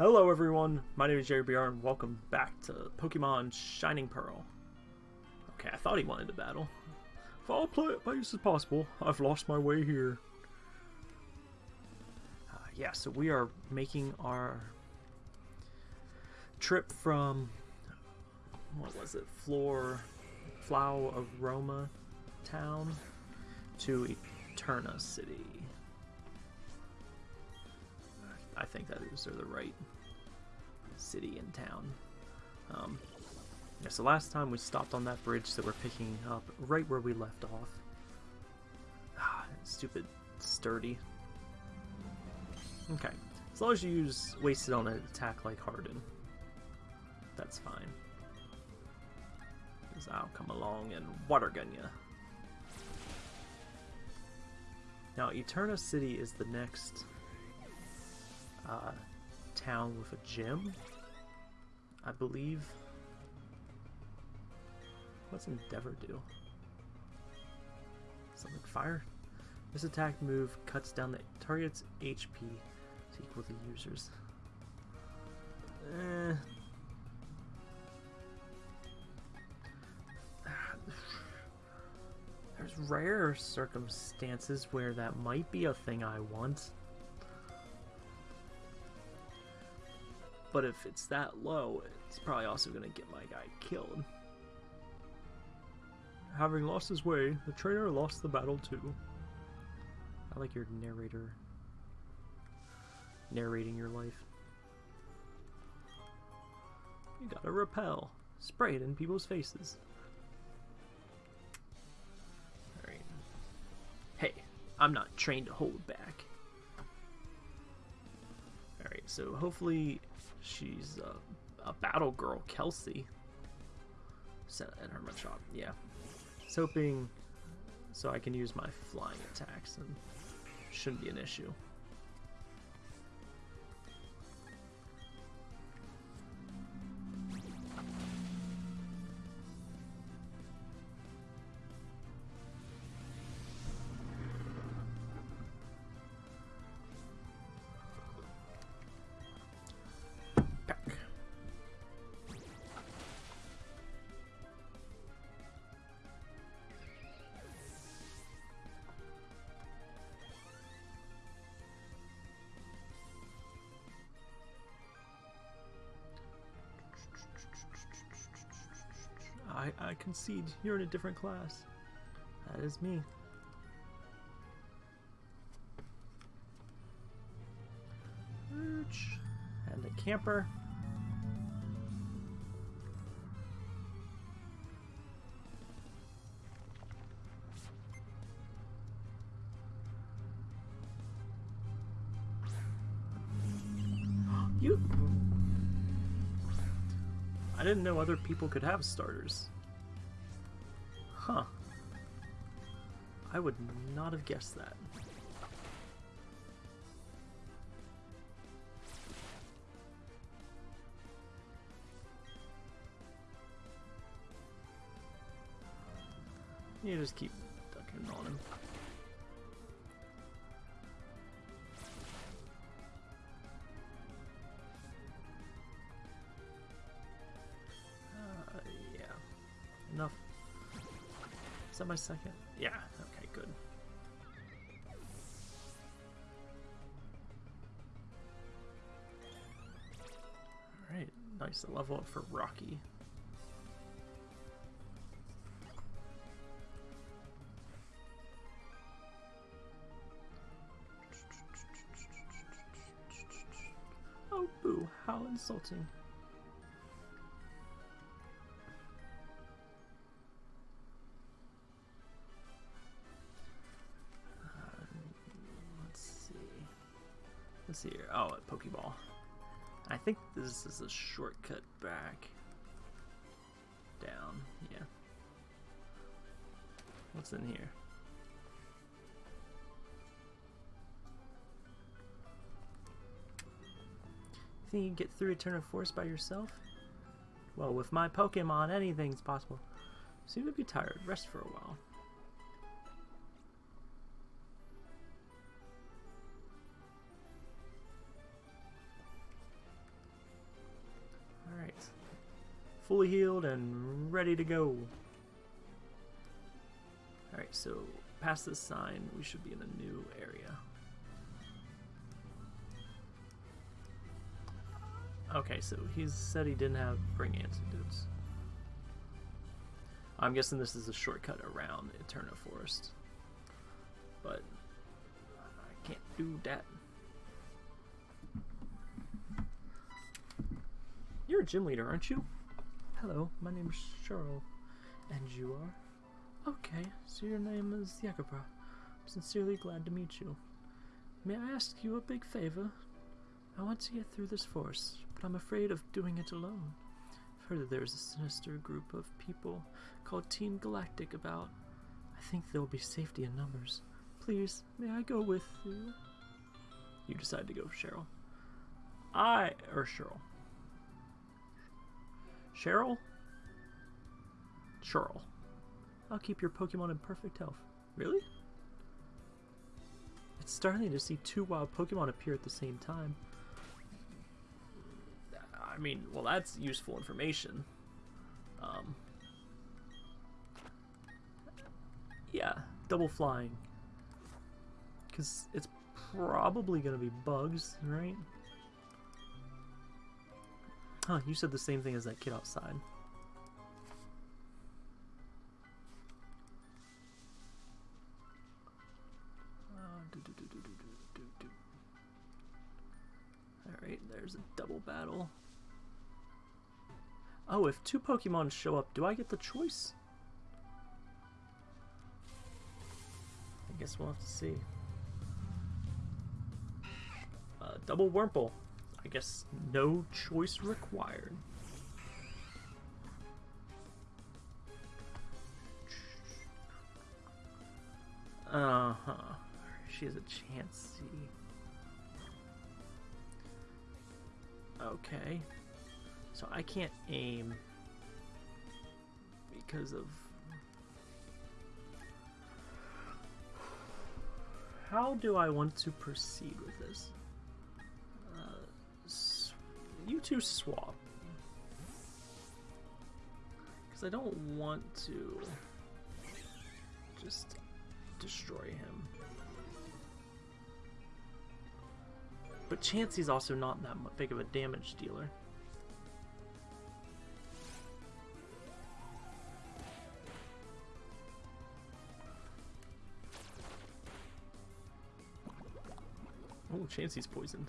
Hello everyone, my name is Jerry BR and welcome back to Pokemon Shining Pearl. Okay, I thought he wanted to battle. If it as possible, I've lost my way here. Uh, yeah, so we are making our trip from, what was it, Floor, Flow Aroma Town to Eterna City. I think that is are the right city and town. Um, yeah, so last time we stopped on that bridge that we're picking up right where we left off. Ah, stupid sturdy. Okay, as long as you use wasted on an attack like Harden, that's fine. Because I'll come along and water gun ya. Now, Eterna City is the next uh, town with a gym, I believe. What's Endeavor do? Something fire? This attack move cuts down the target's HP to equal the user's. Eh. There's rare circumstances where that might be a thing I want. But if it's that low, it's probably also going to get my guy killed. Having lost his way, the trainer lost the battle too. I like your narrator narrating your life. You gotta repel. Spray it in people's faces. Alright. Hey, I'm not trained to hold back. Alright, so hopefully She's a, a battle girl, Kelsey. Set at Hermit Shop, yeah. It's hoping so I can use my flying attacks and shouldn't be an issue. Concede. You're in a different class. That is me. And a camper. You I didn't know other people could have starters. Huh. I would not have guessed that. You just keep ducking on him. That my second? Yeah, okay, good. Alright, nice level up for Rocky. Oh boo, how insulting. Pokeball. I think this is a shortcut back. Down, yeah. What's in here? Think you can get through Eterna Forest by yourself? Well, with my Pokemon, anything's possible. Seem to be tired. Rest for a while. Fully healed and ready to go. Alright, so past this sign, we should be in a new area. Okay, so he said he didn't have bring antidotes. I'm guessing this is a shortcut around Eterna Forest. But I can't do that. You're a gym leader, aren't you? Hello, my name is Cheryl. And you are? Okay, so your name is Yakubra. I'm sincerely glad to meet you. May I ask you a big favor? I want to get through this forest, but I'm afraid of doing it alone. I've heard that there's a sinister group of people called Team Galactic about. I think there will be safety in numbers. Please, may I go with you? You decide to go, Cheryl. I, or Cheryl. Cheryl? Cheryl. I'll keep your Pokemon in perfect health. Really? It's startling to see two wild Pokemon appear at the same time. I mean, well, that's useful information. Um, yeah, double flying. Because it's probably going to be bugs, right? Huh, you said the same thing as that kid outside. Alright, there's a double battle. Oh, if two Pokemon show up, do I get the choice? I guess we'll have to see. Uh, double Wurmple. I guess no choice required. Uh-huh. She has a chance. Okay. So I can't aim because of... How do I want to proceed with this? You two swap. Because I don't want to just destroy him. But Chansey's also not that big of a damage dealer. Oh, Chansey's poisoned.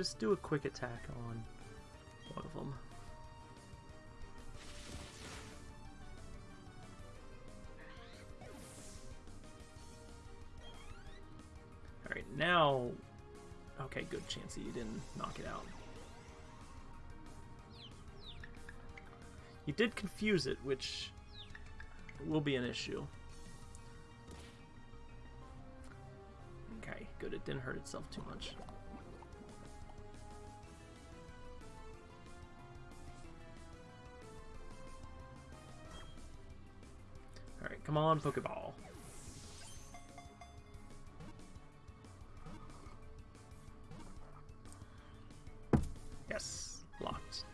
Just do a quick attack on one of them. Alright, now... Okay, good chance that you didn't knock it out. You did confuse it, which will be an issue. Okay, good. It didn't hurt itself too much. Come on, Pokeball. Yes, locked.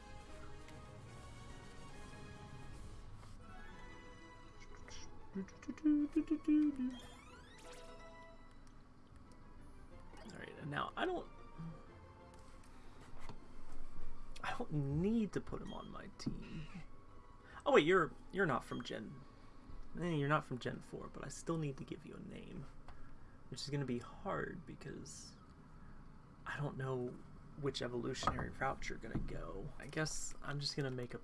Alright, and now I don't... I don't need to put him on my team. Oh wait, you're you're not from Gen Eh, you're not from Gen 4, but I still need to give you a name. Which is going to be hard because I don't know which evolutionary route you're going to go. I guess I'm just going to make a...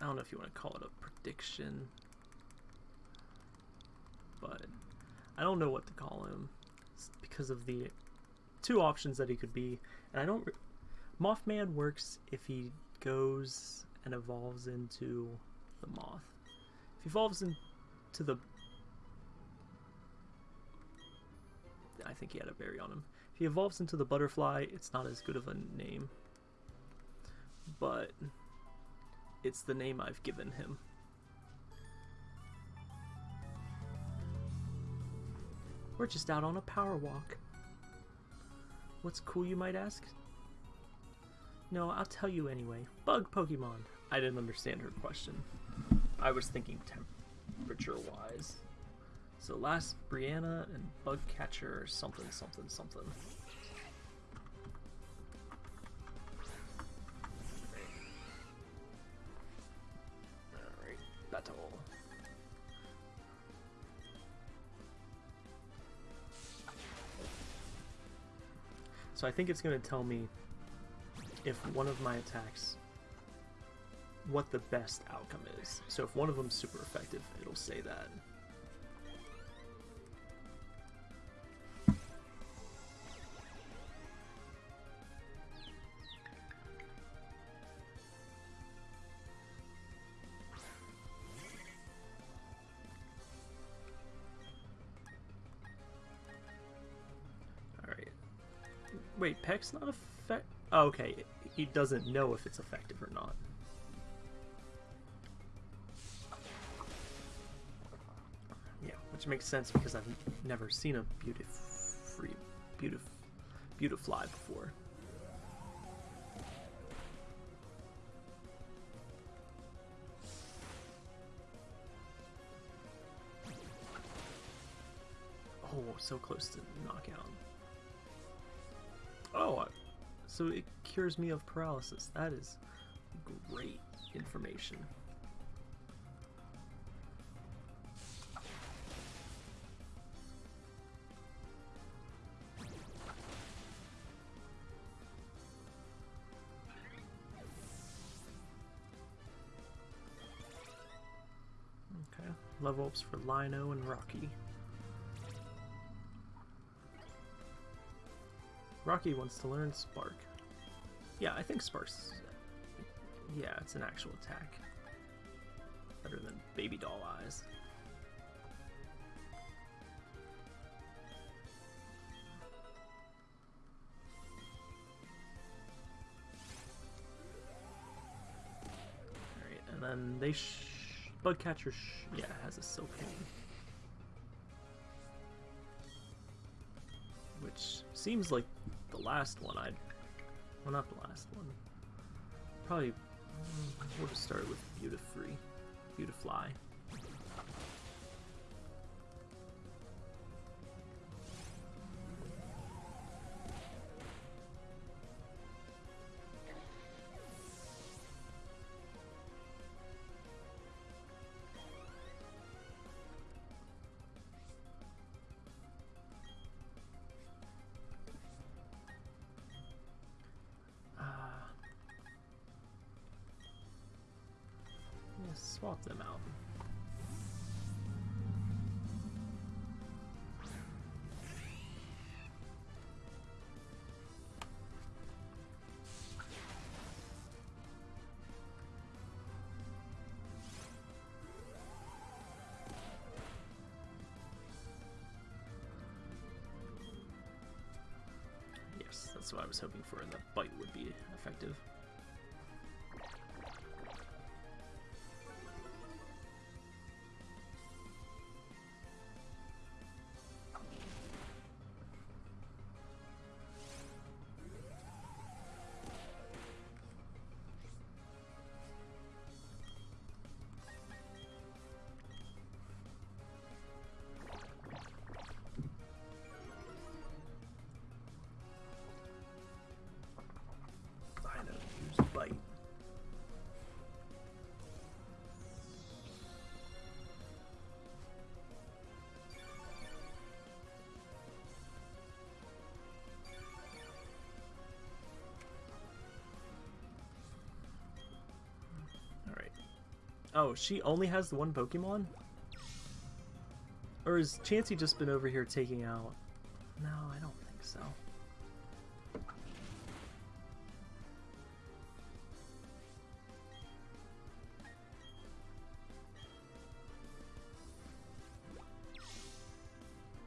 I don't know if you want to call it a prediction. But I don't know what to call him because of the two options that he could be. And I don't... Mothman works if he goes and evolves into the moth. If he evolves in, to the... I think he had a berry on him. If he evolves into the butterfly, it's not as good of a name. But It's the name I've given him. We're just out on a power walk. What's cool, you might ask? No, I'll tell you anyway. Bug Pokemon. I didn't understand her question. I was thinking temperature-wise. So last Brianna and Bug Catcher something something something. Alright, battle. So I think it's going to tell me if one of my attacks, what the best outcome is. So if one of them's super effective, it'll say that. Wait, Peck's not effect. Oh, okay, he doesn't know if it's effective or makes sense because I've never seen a beautiful, beautiful, beautifly before. Oh, so close to knockout. Oh, so it cures me of paralysis. That is great information. Level ups for Lino and Rocky. Rocky wants to learn Spark. Yeah, I think Spark's... Yeah, it's an actual attack. Better than Baby Doll Eyes. Alright, and then they. Bugcatcher. Yeah, has a Silcoon. Which seems like the last one I'd... Well, not the last one. Probably... Mm, we'll just start with Beautifree. Beautifly. That's what I was hoping for, the bite would be effective. Oh, she only has the one Pokemon? Or has Chansey just been over here taking out... No, I don't think so.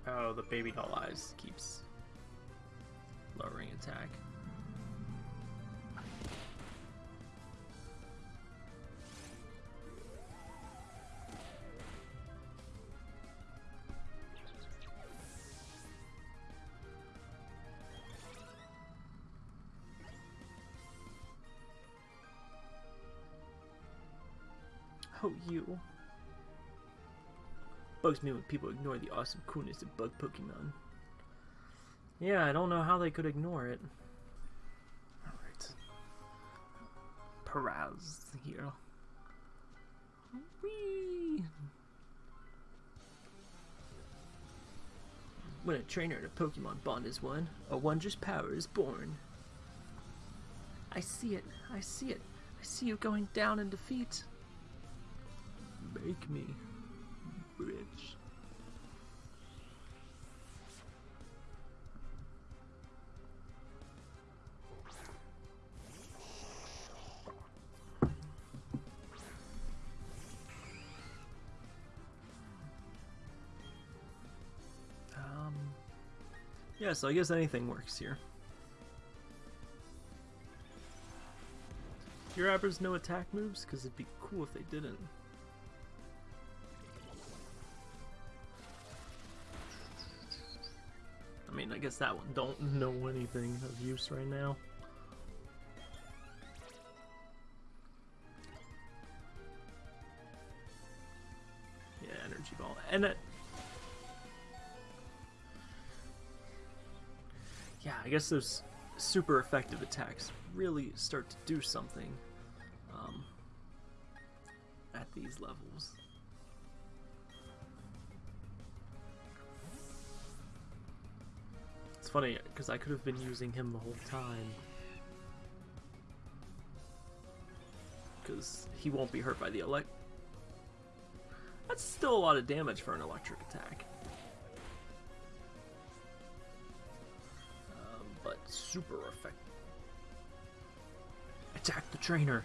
Oh, the baby doll eyes keeps lowering attack. You. Bugs me when people ignore the awesome coolness of bug Pokemon. Yeah, I don't know how they could ignore it. Alright. Paras here. Whee! When a trainer and a Pokemon bond is one, a wondrous power is born. I see it. I see it. I see you going down in defeat. Make me rich. Um, yeah, so I guess anything works here. Your Abbers no attack moves? Because it'd be cool if they didn't. Mean, I guess that one don't know anything of use right now. Yeah, energy ball. And it, yeah, I guess those super effective attacks really start to do something um, at these levels. Funny because I could have been using him the whole time. Because he won't be hurt by the elect. That's still a lot of damage for an electric attack. Um, but super effective. Attack the trainer.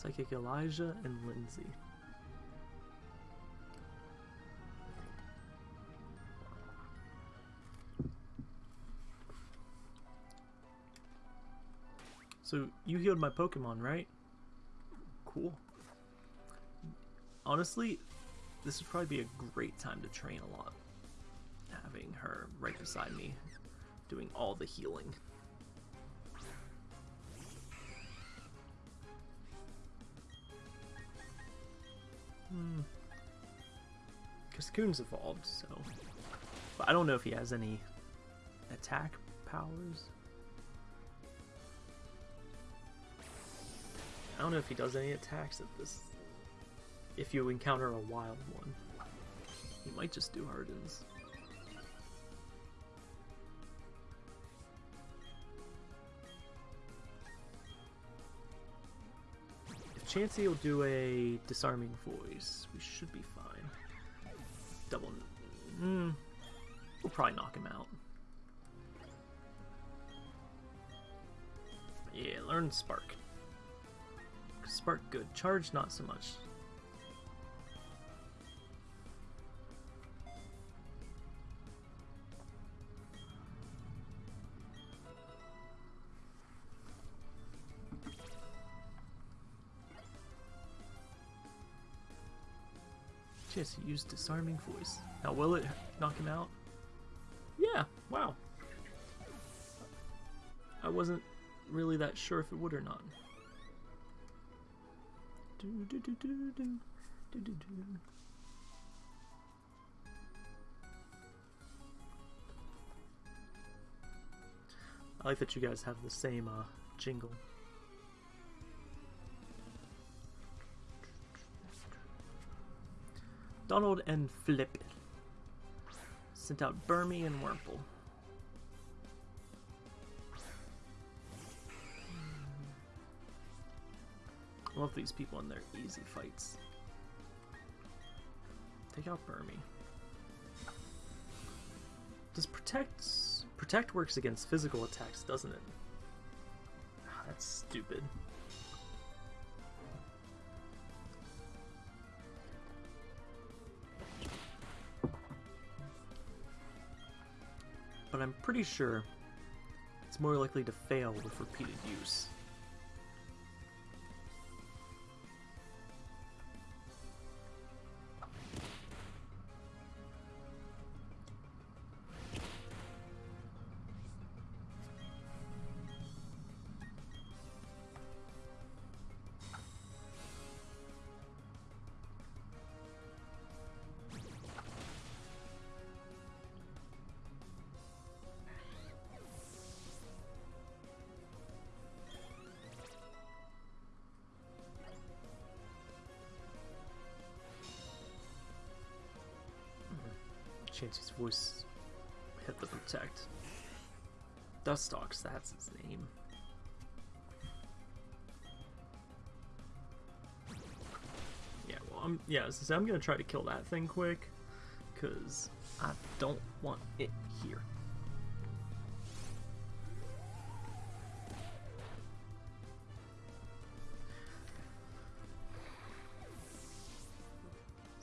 Psychic Elijah and Lindsay. So you healed my Pokemon, right? Cool. Honestly, this would probably be a great time to train a lot. Having her right beside me, doing all the healing. Hmm. Cascoon's evolved, so... But I don't know if he has any attack powers. I don't know if he does any attacks at this. If you encounter a wild one, he might just do hardens. Chansey will do a disarming voice, we should be fine. Double. Mm, we'll probably knock him out. Yeah, learn Spark. Spark good. Charge not so much. Just use disarming voice. Now will it knock him out? Yeah, wow. I wasn't really that sure if it would or not. Do, do, do, do, do, do, do, do. I like that you guys have the same uh, jingle. Donald and Flip sent out Burmy and Wurmple. Love these people in their easy fights. Take out Burmy. Does protect protect works against physical attacks, doesn't it? Ah, that's stupid. I'm pretty sure it's more likely to fail with repeated use. Chansey's voice hit the protect. Dustox, that's his name. Yeah, well, I'm yeah. So I'm gonna try to kill that thing quick, cause I don't want it here.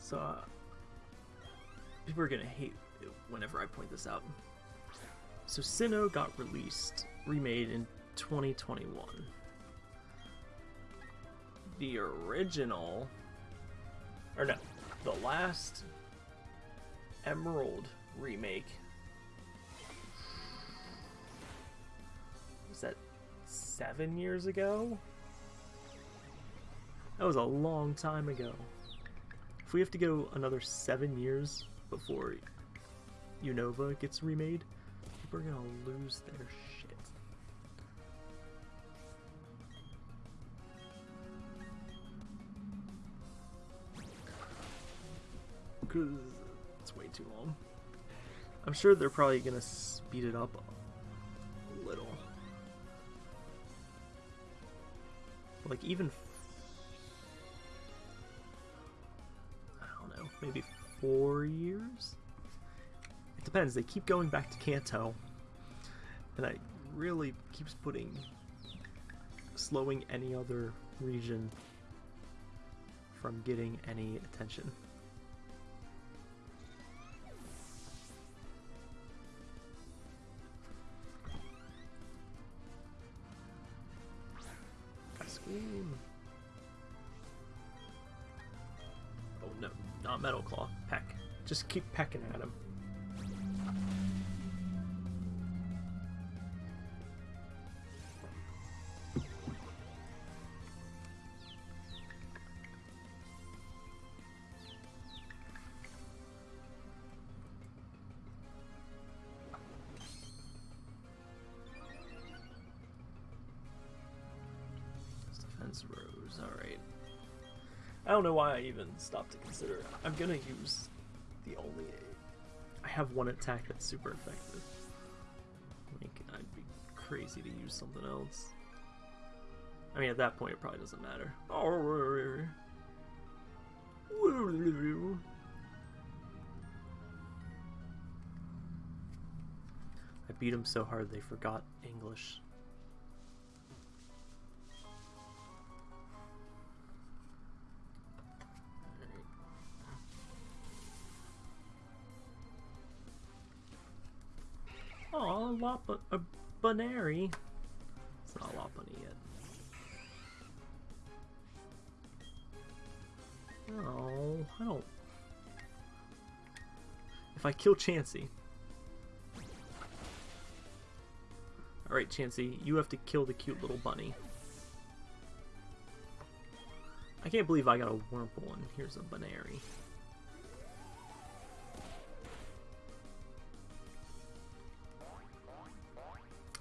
So, uh, people are gonna hate whenever I point this out. So, Sinnoh got released, remade in 2021. The original, or no, the last Emerald remake was that seven years ago? That was a long time ago. If we have to go another seven years before Unova gets remade, people are gonna lose their shit. Because it's way too long. I'm sure they're probably gonna speed it up a little. Like even I don't know, maybe four years? It depends, they keep going back to Kanto. And I really keeps putting slowing any other region from getting any attention. Just keep pecking at him. Defense rose. Alright. I don't know why I even stopped to consider it. I'm gonna use the only. I have one attack that's super effective. Like, I'd be crazy to use something else. I mean, at that point, it probably doesn't matter. I beat him so hard they forgot English. Lop a Buneary. It's not a Lopunny yet. No, I don't. If I kill Chansey. Alright, Chansey, you have to kill the cute little bunny. I can't believe I got a Wurmple and here's a Buneary.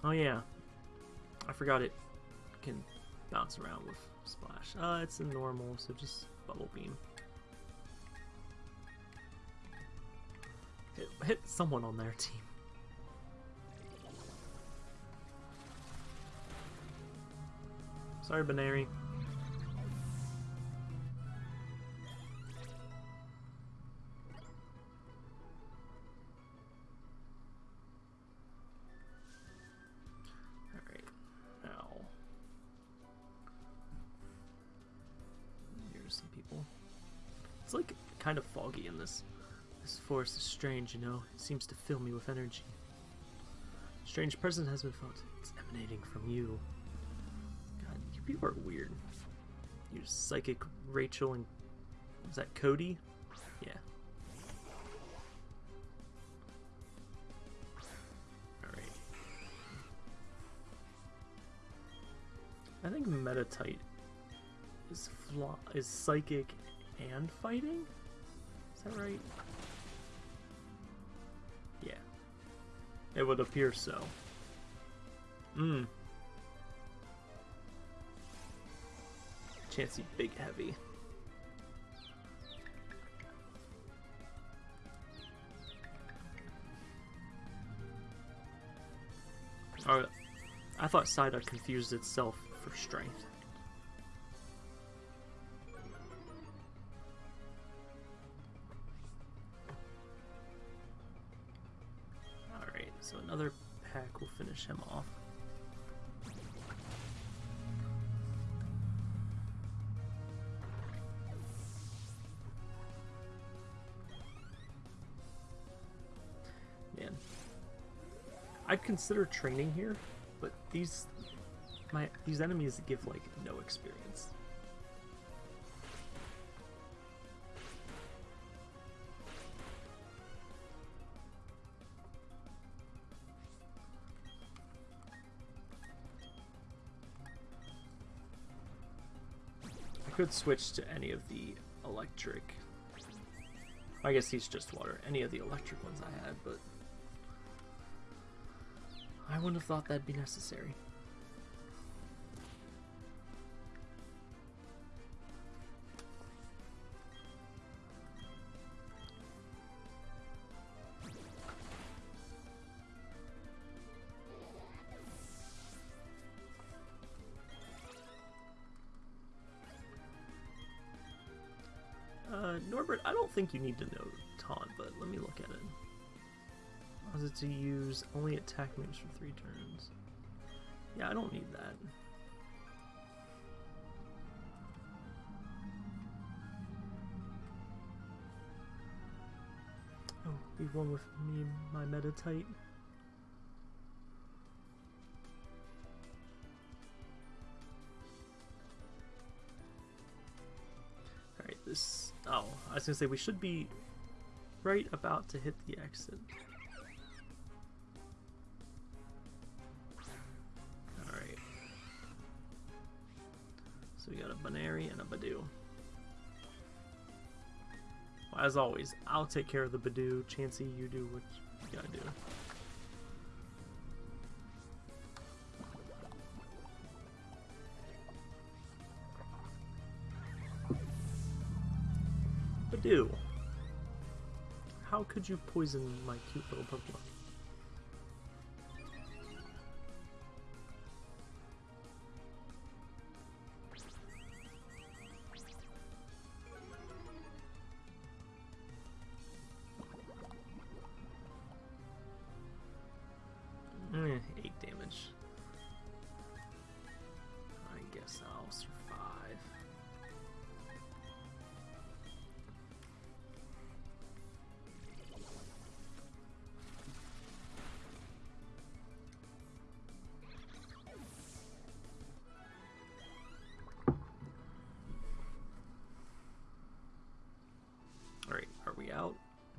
Oh yeah, I forgot it can bounce around with Splash. Uh, it's a normal, so just Bubble Beam. Hit, hit someone on their team. Sorry, Buneary. It's like kind of foggy in this. This forest is strange, you know. It seems to fill me with energy. Strange presence has been felt. It's emanating from you. God, you people are weird. You psychic Rachel and is that Cody? Yeah. Alright. I think Meditite is is psychic and fighting? Is that right? Yeah. It would appear so. Mmm. Chansey Big Heavy. Alright. I thought Psyduck confused itself for strength. So another pack will finish him off. Man. I'd consider training here, but these my these enemies give like no experience. Could switch to any of the electric. I guess he's just water. Any of the electric ones I had, but I wouldn't have thought that'd be necessary. Think you need to know taunt, but let me look at it. Was it to use only attack moves for three turns? Yeah, I don't need that. Oh, be one with me, my Meditite. Alright, was gonna say, we should be right about to hit the exit. Alright. So we got a Buneary and a Budew. Well, as always, I'll take care of the Budew. Chansey, you do what you gotta do. Budew. How could you poison my cute little Pokemon?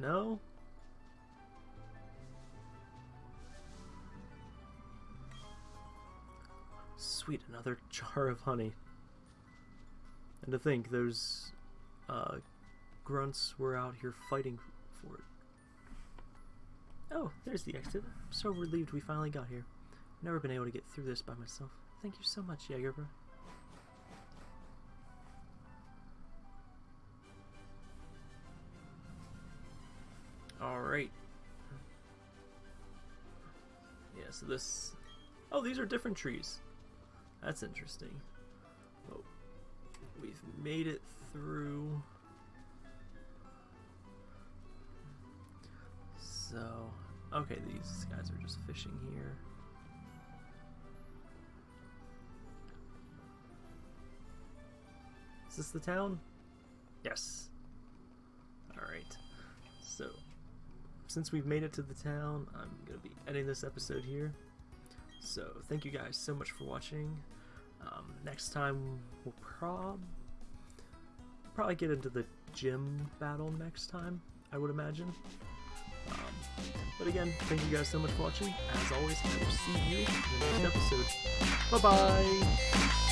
No? Sweet, another jar of honey. And to think, those uh, grunts were out here fighting for it. Oh, there's the exit. I'm so relieved we finally got here. Never been able to get through this by myself. Thank you so much, Jagerbro. This... Oh, these are different trees. That's interesting. Oh, we've made it through. So, okay, these guys are just fishing here. Is this the town? Yes. Alright. So, since we've made it to the town, I'm going to be ending this episode here. So, thank you guys so much for watching. Um, next time, we'll prob probably get into the gym battle next time, I would imagine. Um, but again, thank you guys so much for watching. As always, I will see you in the next episode. Bye-bye!